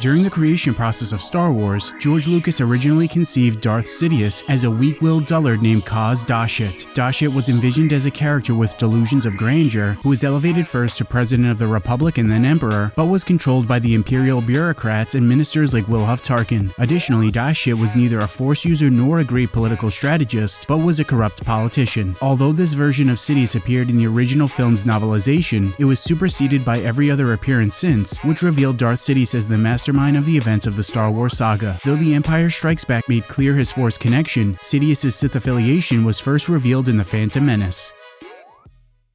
During the creation process of Star Wars, George Lucas originally conceived Darth Sidious as a weak-willed dullard named Cos Dashit. Dashit was envisioned as a character with delusions of grandeur who was elevated first to President of the Republic and then Emperor, but was controlled by the Imperial bureaucrats and ministers like Wilhuff Tarkin. Additionally, Dashit was neither a Force user nor a great political strategist, but was a corrupt politician. Although this version of Sidious appeared in the original film's novelization, it was superseded by every other appearance since, which revealed Darth Sidious as the mastermind of the events of the Star Wars saga. Though The Empire Strikes Back made clear his Force connection, Sidious's Sith affiliation was first revealed in The Phantom Menace.